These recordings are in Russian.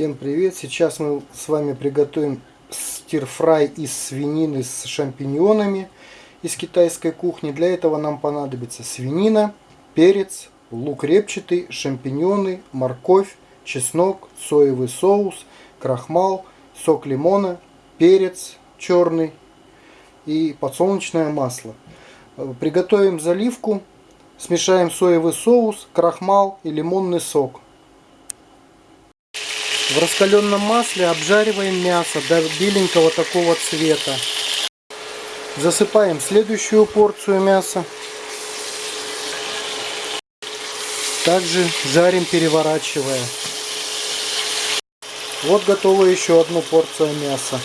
Всем привет! Сейчас мы с вами приготовим стирфрай из свинины с шампиньонами из китайской кухни. Для этого нам понадобится свинина, перец, лук репчатый, шампиньоны, морковь, чеснок, соевый соус, крахмал, сок лимона, перец черный и подсолнечное масло. Приготовим заливку, смешаем соевый соус, крахмал и лимонный сок. В раскаленном масле обжариваем мясо до беленького такого цвета. Засыпаем следующую порцию мяса. Также жарим, переворачивая. Вот готова еще одну порция мяса.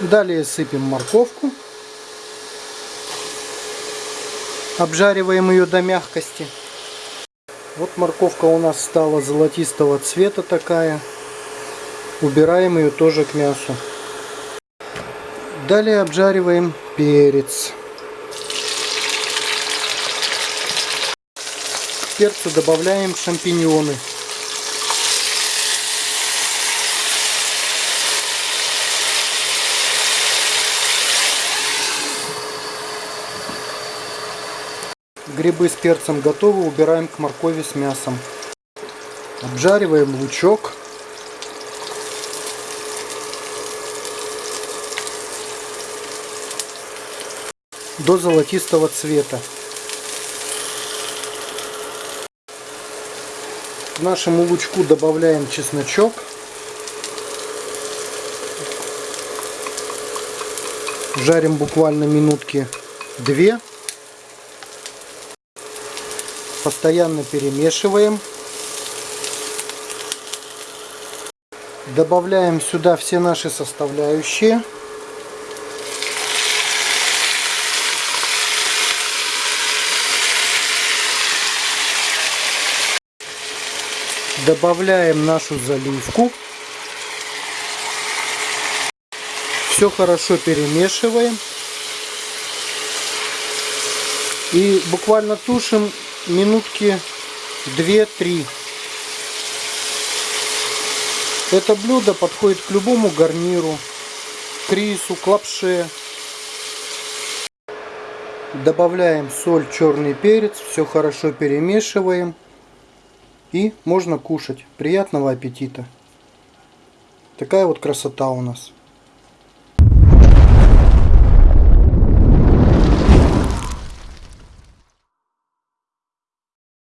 Далее сыпем морковку. Обжариваем ее до мягкости. Вот морковка у нас стала золотистого цвета такая. Убираем ее тоже к мясу. Далее обжариваем перец. К перцу добавляем шампиньоны. Грибы с перцем готовы, убираем к моркови с мясом. Обжариваем лучок. До золотистого цвета. К нашему лучку добавляем чесночок. Жарим буквально минутки две. Постоянно перемешиваем. Добавляем сюда все наши составляющие. Добавляем нашу заливку. Все хорошо перемешиваем. И буквально тушим минутки 2-3. Это блюдо подходит к любому гарниру, к рису, к лапше. Добавляем соль, черный перец, все хорошо перемешиваем. И можно кушать. Приятного аппетита. Такая вот красота у нас.